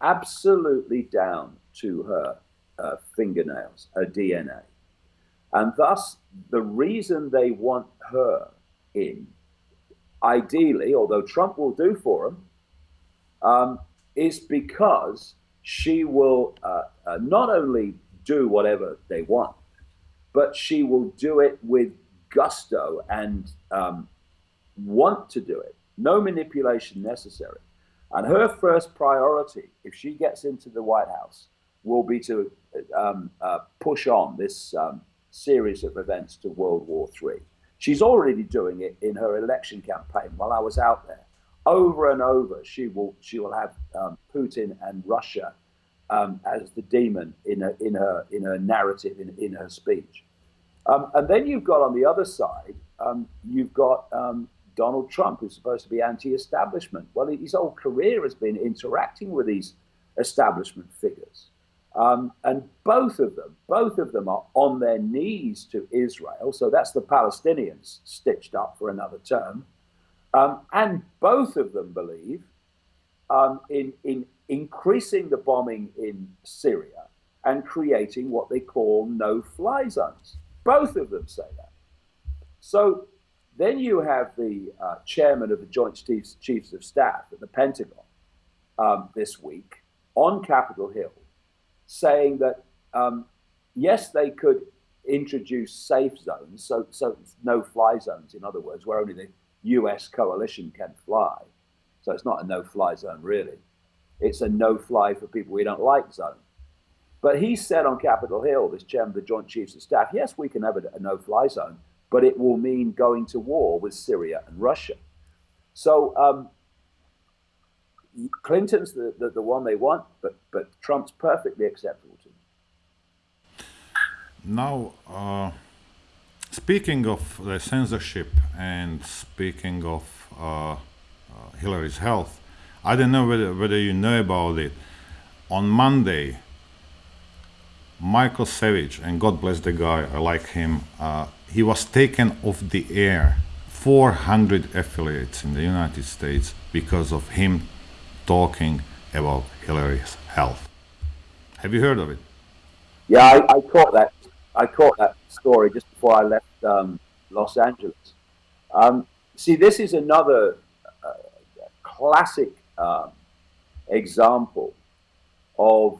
absolutely down to her uh, fingernails, her DNA. And thus, the reason they want her in, ideally, although Trump will do for them, um, is because she will uh, uh, not only do whatever they want, but she will do it with gusto and um, want to do it. No manipulation necessary. And her first priority, if she gets into the White House, will be to um, uh, push on this um, series of events to World War III. She's already doing it in her election campaign while I was out there. Over and over, she will she will have um, Putin and Russia um, as the demon in her in her in her narrative in, in her speech. Um, and then you've got on the other side, um, you've got Donald Trump, who's supposed to be anti-establishment. Well, his whole career has been interacting with these establishment figures. Um, and both of them, both of them are on their knees to Israel. So that's the Palestinians stitched up for another term. Um, and both of them believe um, in, in increasing the bombing in Syria and creating what they call no fly zones. Both of them say that. So then you have the uh, chairman of the Joint Chiefs, Chiefs of Staff at the Pentagon um, this week on Capitol Hill saying that um, yes, they could introduce safe zones, so, so no fly zones, in other words, where only the US coalition can fly. So it's not a no fly zone, really. It's a no fly for people we don't like zone. But he said on Capitol Hill, this chairman of the Joint Chiefs of Staff, yes, we can have a, a no fly zone, but it will mean going to war with Syria and Russia. So um, Clinton's the, the, the, one they want, but, but Trump's perfectly acceptable to them. Now, uh, speaking of the censorship and speaking of uh, uh, Hillary's health, I don't know whether, whether you know about it. On Monday, Michael Savage, and God bless the guy, I like him, uh, he was taken off the air 400 affiliates in the United States because of him talking about Hillary's health. Have you heard of it? Yeah, I, I caught that. I caught that story just before I left um, Los Angeles. Um, see, this is another uh, classic um, example of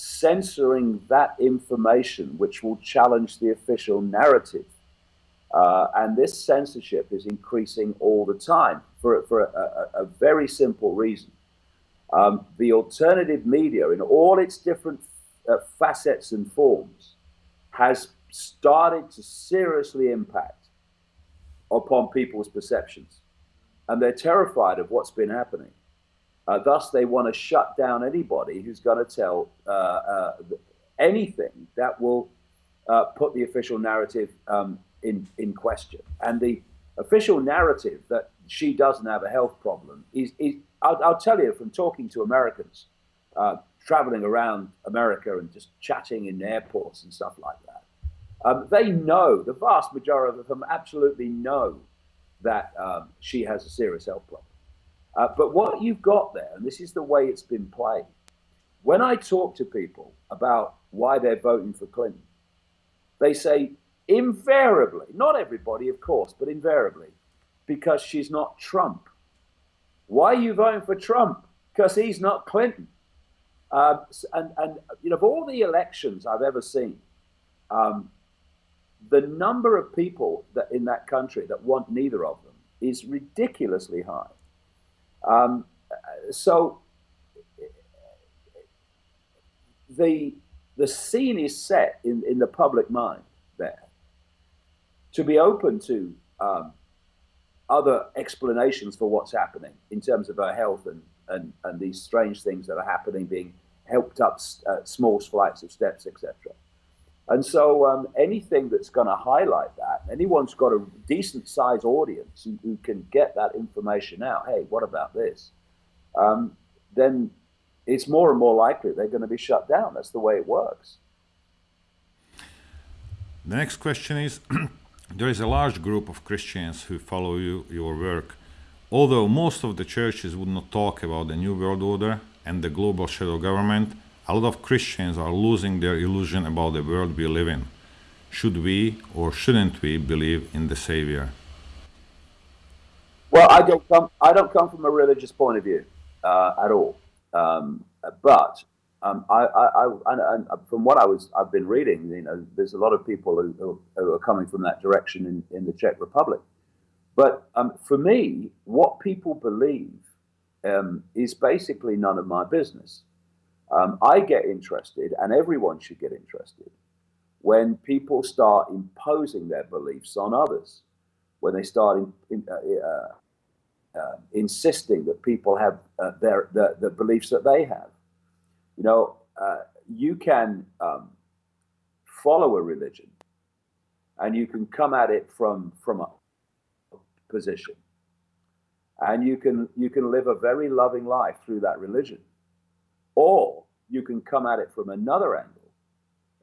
censoring that information which will challenge the official narrative. Uh, and this censorship is increasing all the time for, for a, a, a very simple reason. Um, the alternative media, in all its different uh, facets and forms, has started to seriously impact upon people's perceptions. And they're terrified of what's been happening. Uh, thus, they want to shut down anybody who's going to tell uh, uh, anything that will uh, put the official narrative um, in, in question. And the official narrative that she doesn't have a health problem is, is I'll, I'll tell you from talking to Americans, uh, traveling around America and just chatting in airports and stuff like that. Um, they know, the vast majority of them absolutely know that um, she has a serious health problem. Uh, but what you've got there, and this is the way it's been played, when I talk to people about why they're voting for Clinton, they say invariably, not everybody, of course, but invariably, because she's not Trump. Why are you voting for Trump? Because he's not Clinton. Uh, and, and you know, of all the elections I've ever seen, um, the number of people that in that country that want neither of them is ridiculously high. Um, so the the scene is set in, in the public mind there to be open to um, other explanations for what's happening in terms of her health and, and, and these strange things that are happening, being helped up uh, small flights of steps, etc. And so um, anything that's going to highlight that, anyone's got a decent sized audience who, who, can get that information out, hey, what about this? Um, then it's more and more likely they're going to be shut down. That's the way it works. The next question is (clears throat) There is a large group of Christians who follow you, your work. Although most of the churches would not talk about the New World Order and the global shadow government, a lot of Christians are losing their illusion about the world we live in. Should we or shouldn't we believe in the Savior? Well, I don't come. I don't come from a religious point of view uh, at all. Um, but um, I, I, I, and from what I was, I've been reading. You know, there's a lot of people who, who, are coming from that direction in, in the Czech Republic. But um, for me, what people believe um, is basically none of my business. Um, I get interested, and everyone should get interested, when people start imposing their beliefs on others, when they start in, in, uh, uh, uh, insisting that people have uh, their the, the, beliefs that they have. You know, uh, you can um, follow a religion, and you can come at it from from a position, and you can you can live a very loving life through that religion or you can come at it from another angle,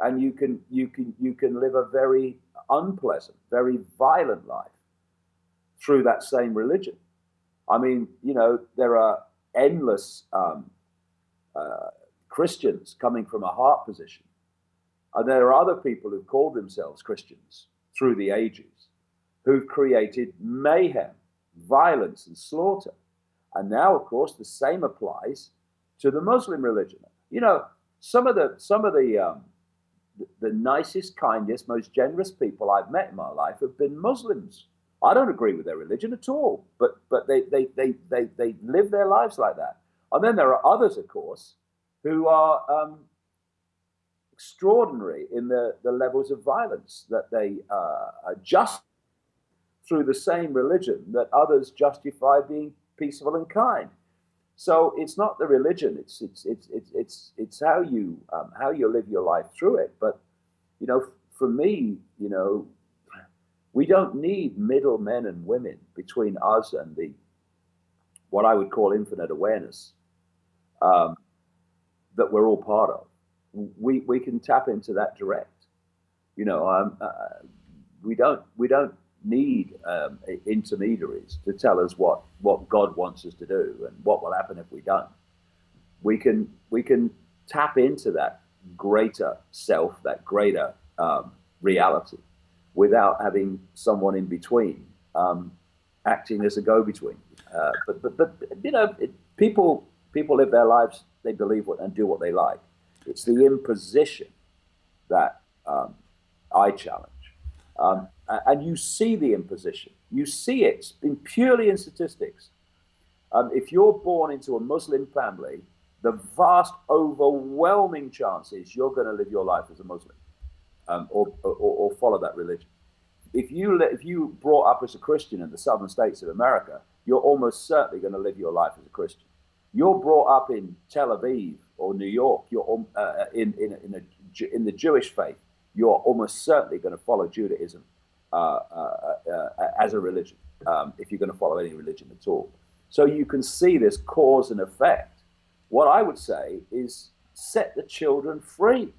and you can you can you can live a very unpleasant, very violent life through that same religion. I mean, you know, there are endless um, uh, Christians coming from a heart position, and there are other people who call themselves Christians through the ages, who've created mayhem, violence, and slaughter. And now, of course, the same applies to the Muslim religion. You know, some of the some of the um, the, nicest, kindest, most generous people I've met in my life have been Muslims. I don't agree with their religion at all, but but they they they they, they live their lives like that. And then there are others, of course, who are um, extraordinary in the, the levels of violence that they uh, just through the same religion that others justify being peaceful and kind. So it's not the religion; it's it's it's it's it's it's how you um, how you live your life through it. But you know, for me, you know, we don't need middle men and women between us and the what I would call infinite awareness um, that we're all part of. We we can tap into that direct. You know, um, uh, we don't we don't need um, intermediaries to tell us what, what God wants us to do and what will happen if we don't. We can, we can tap into that greater self, that greater um, reality, without having someone in between um, acting as a go-between. Uh, but, but, but, you know, it, people, people live their lives, they believe what and do what they like. It's the imposition that um, I challenge. Um, and you see the imposition. You see it in purely in statistics. Um, if you're born into a Muslim family, the vast, overwhelming chances you're going to live your life as a Muslim um, or, or, or, follow that religion. If you if you brought up as a Christian in the southern states of America, you're almost certainly going to live your life as a Christian. You're brought up in Tel Aviv or New York. You're uh, in in in, a, in the Jewish faith you're almost certainly going to follow Judaism uh, uh, uh, as a religion, um, if you're going to follow any religion at all. So you can see this cause and effect. What I would say is set the children free.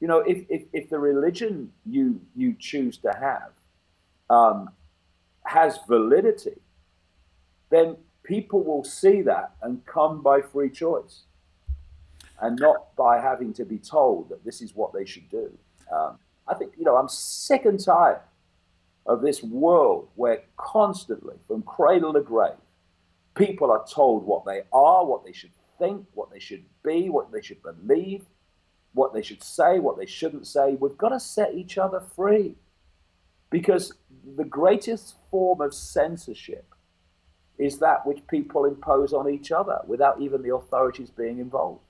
You know, if, if, if the religion you, you choose to have um, has validity, then people will see that and come by free choice and not by having to be told that this is what they should do. Um, I think, you know, I'm sick and tired of this world where constantly, from cradle to grave, people are told what they are, what they should think, what they should be, what they should believe, what they should say, what they shouldn't say. We've got to set each other free because the greatest form of censorship is that which people impose on each other without even the authorities being involved.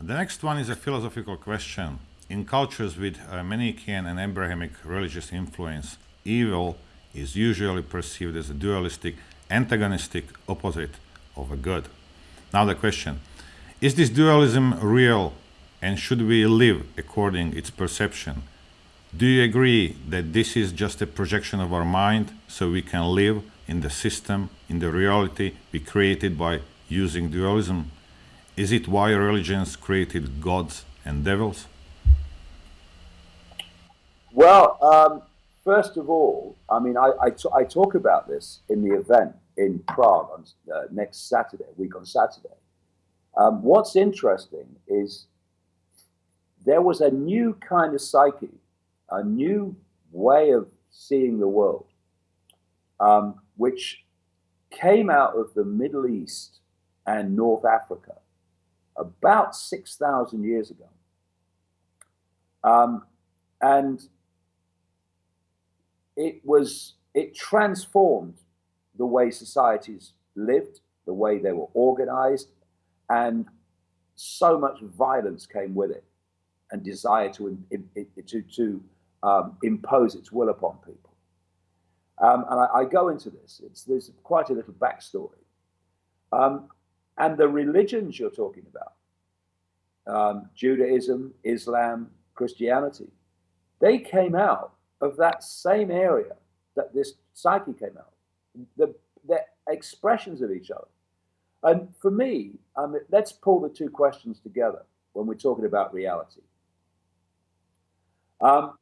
The next one is a philosophical question. In cultures with uh, Manichaean and Abrahamic religious influence, evil is usually perceived as a dualistic, antagonistic opposite of a good. Now the question, is this dualism real and should we live according its perception? Do you agree that this is just a projection of our mind so we can live in the system, in the reality we created by using dualism? Is it why religions created gods and devils? Well, um, first of all, I mean, I, I, talk about this in the event in Prague on uh, next Saturday, week on Saturday. Um, what's interesting is there was a new kind of psyche, a new way of seeing the world, um, which came out of the Middle East and North Africa about 6,000 years ago. Um, and it was it transformed the way societies lived, the way they were organized, and so much violence came with it, and desire to to to um, impose its will upon people. Um, and I, I, go into this. It's there's quite a little backstory, um, and the religions you're talking about, um, Judaism, Islam, Christianity, they came out of that same area that this psyche came out. The, expressions of each other. And for me, let's pull the two questions together when we're talking about reality. Um,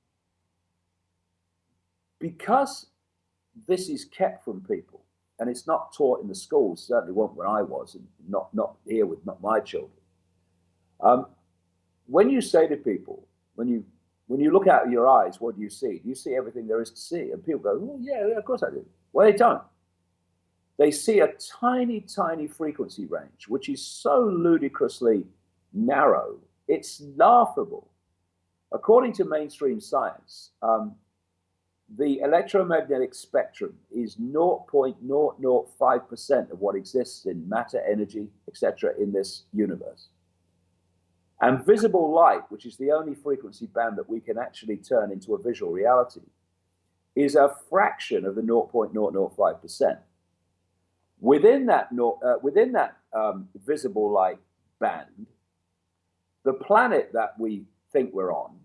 because this is kept from people and it's not taught in the schools, certainly wasn't when I was, and not, not here with not my children. Um, when you say to people, when you when you look out of your eyes, what do you see? Do you see everything there is to see? And people go, oh, yeah, of course I do. Well, they don't. They see a tiny, tiny frequency range, which is so ludicrously narrow, it's laughable. According to mainstream science, um, the electromagnetic spectrum is 0.005% of what exists in matter, energy, etc., in this universe. And visible light, which is the only frequency band that we can actually turn into a visual reality, is a fraction of the 0.005%. Within that, uh, within that um, visible light band, the planet that we think we're on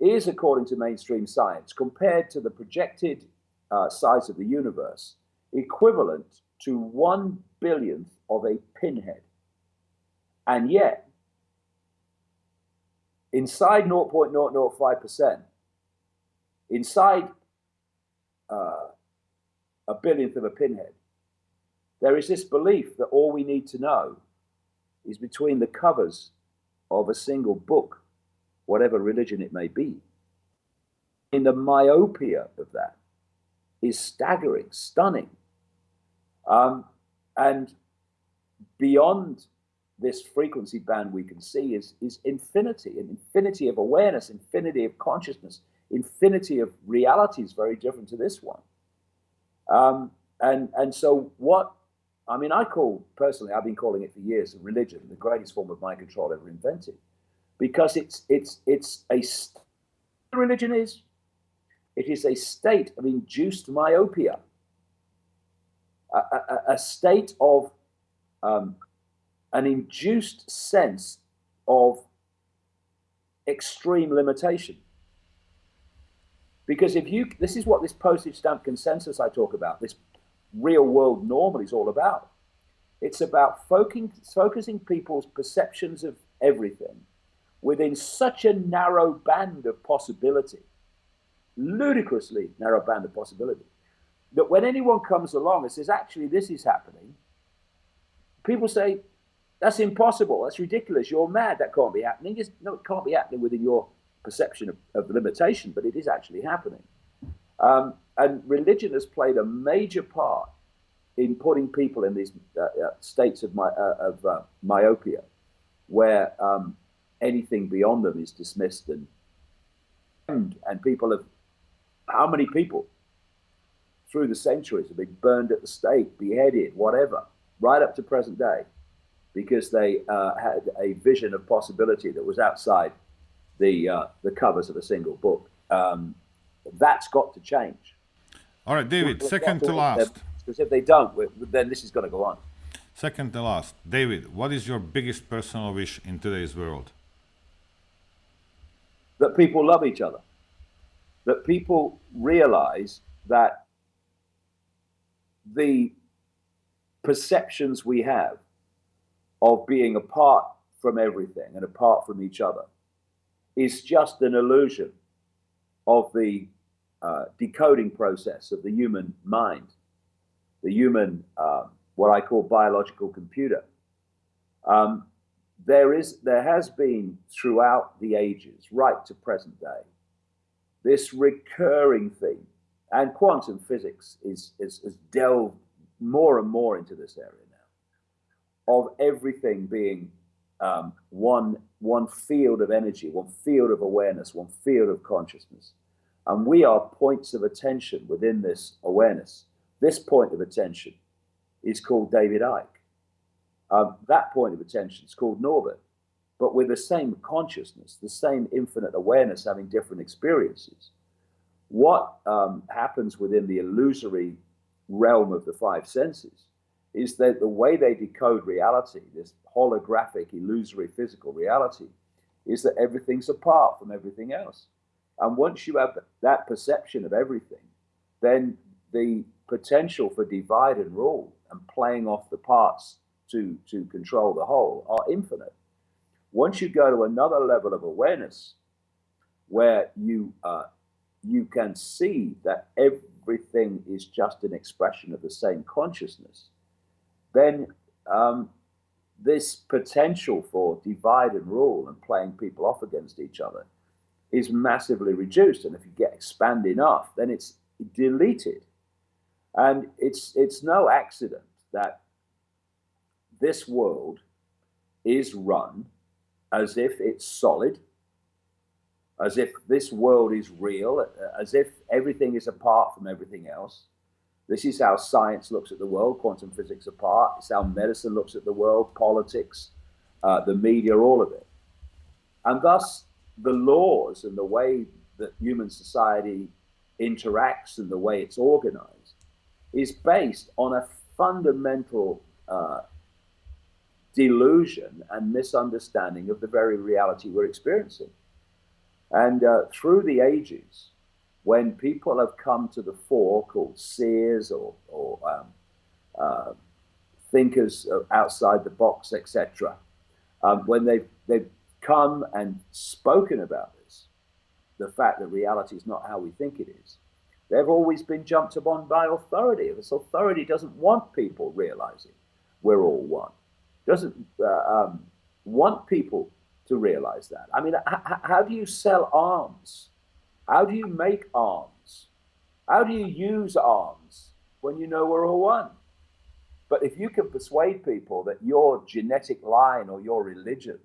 is, according to mainstream science, compared to the projected uh, size of the universe, equivalent to one billionth of a pinhead. And yet, inside 0.005%, inside uh, a billionth of a pinhead, there is this belief that all we need to know is between the covers of a single book, whatever religion it may be. In the myopia of that is staggering, stunning. Um, and beyond this frequency band we can see is, is infinity, an infinity of awareness, infinity of consciousness, infinity of realities very different to this one. Um, and, and so what, I mean, I call, personally, I've been calling it for years, religion, the greatest form of mind control ever invented. Because it's, it's, it's a, religion is, it is a state of induced myopia, a, a, a state of um, an induced sense of extreme limitation. Because if you, this is what this postage stamp consensus I talk about, this real world normal is all about. It's about focusing, focusing people's perceptions of everything within such a narrow band of possibility, ludicrously narrow band of possibility, that when anyone comes along and says, actually, this is happening, people say, that's impossible. That's ridiculous. You're mad. That can't be happening. Just, no, it can't be happening within your perception of, of limitation, but it is actually happening. Um, and religion has played a major part in putting people in these uh, uh, states of, my, uh, of uh, myopia, where um, anything beyond them is dismissed and and people have how many people through the centuries have been burned at the stake, beheaded, whatever, right up to present day because they uh, had a vision of possibility that was outside the uh, the covers of a single book. Um, that's got to change. All right, David. second to last. Because if they don't, then this is going to go on. Second to last, David. What is your biggest personal wish in today's world? That people love each other. That people realize that the perceptions we have of being apart from everything and apart from each other is just an illusion of the uh, decoding process of the human mind, the human, uh, what I call biological computer. Um, there is, there has been throughout the ages, right to present day, this recurring theme, and quantum physics is, is, is delved more and more into this area of everything being um, one, one field of energy, one field of awareness, one field of consciousness. And we are points of attention within this awareness. This point of attention is called David Icke. Um, that point of attention is called Norbert. But with the same consciousness, the same infinite awareness, having different experiences. What um, happens within the illusory realm of the five senses is that the way they decode reality, this holographic, illusory physical reality, is that everything's apart from everything else. And once you have that perception of everything, then the potential for divide and rule and playing off the parts to, to control the whole are infinite. Once you go to another level of awareness where you, uh, you can see that everything is just an expression of the same consciousness, then um, this potential for divide and rule and playing people off against each other is massively reduced. And if you get expand enough, then it's deleted. And it's, it's no accident that this world is run as if it's solid, as if this world is real, as if everything is apart from everything else. This is how science looks at the world, quantum physics apart. It's how medicine looks at the world, politics, uh, the media, all of it. And thus, the laws and the way that human society interacts and the way it's organized is based on a fundamental uh, delusion and misunderstanding of the very reality we're experiencing. And uh, through the ages, when people have come to the fore, called seers or, or um, uh, thinkers outside the box, etc., um, when they've, they've come and spoken about this, the fact that reality is not how we think it is, they've always been jumped upon by authority. This authority doesn't want people realizing we're all one, doesn't uh, um, want people to realize that. I mean, how do you sell arms? How do you make arms? How do you use arms when you know we're all one? But if you can persuade people that your genetic line or your religion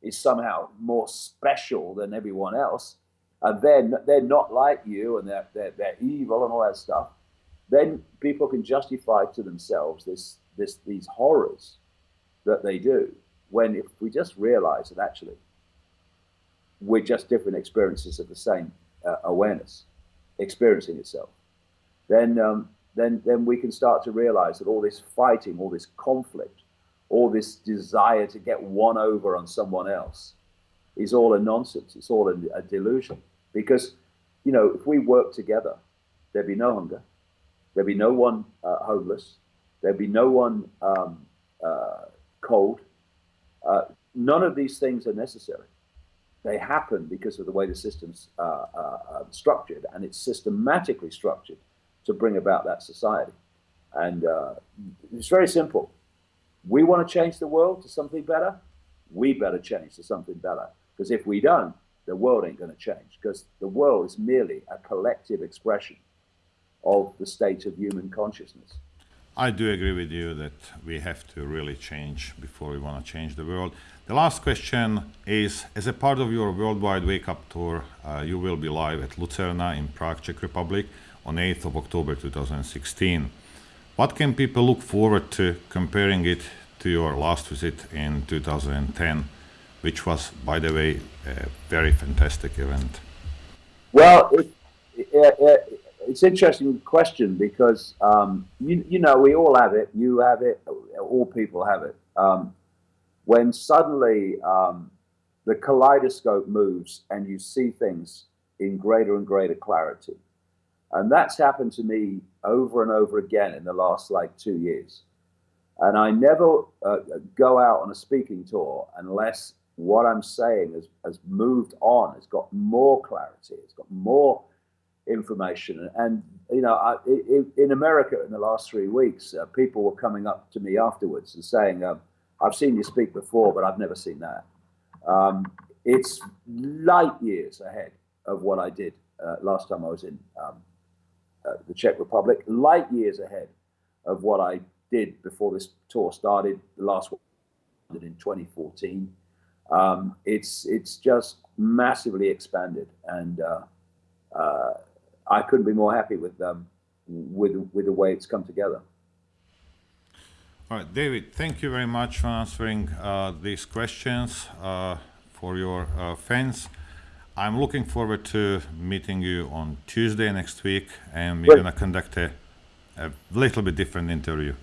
is somehow more special than everyone else, and then they're not like you and they're, they're, they're evil and all that stuff, then people can justify to themselves this, this, these horrors that they do. When if we just realize that actually we're just different experiences of the same uh, awareness experiencing itself, then, um, then, then we can start to realize that all this fighting, all this conflict, all this desire to get one over on someone else is all a nonsense. It's all a, a delusion. Because, you know, if we work together, there'd be no hunger, there'd be no one uh, homeless, there'd be no one um, uh, cold. Uh, none of these things are necessary. They happen because of the way the system's uh, uh, structured, and it's systematically structured to bring about that society. And uh, it's very simple. We want to change the world to something better. We better change to something better. Because if we don't, the world ain't going to change. Because the world is merely a collective expression of the state of human consciousness. I do agree with you that we have to really change before we want to change the world. The last question is, as a part of your worldwide wake-up tour, uh, you will be live at Lucerna in Prague, Czech Republic on 8th of October 2016. What can people look forward to comparing it to your last visit in 2010, which was, by the way, a very fantastic event? Well, it, it, it, it's an interesting question because, um, you, you know, we all have it. You have it. All people have it. Um, when suddenly um, the kaleidoscope moves and you see things in greater and greater clarity. And that's happened to me over and over again in the last like two years. And I never uh, go out on a speaking tour unless what I'm saying has, has moved on, it's got more clarity, it's got more information. And, you know, I, in America in the last three weeks, uh, people were coming up to me afterwards and saying, um, I've seen you speak before, but I've never seen that. Um, it's light years ahead of what I did uh, last time I was in um, uh, the Czech Republic, light years ahead of what I did before this tour started. The last one in 2014. Um, it's it's just massively expanded, and uh, uh, I couldn't be more happy with um, with with the way it's come together. All right, David, thank you very much for answering uh, these questions uh, for your uh, fans. I'm looking forward to meeting you on Tuesday next week, and we're going to conduct a, a little bit different interview.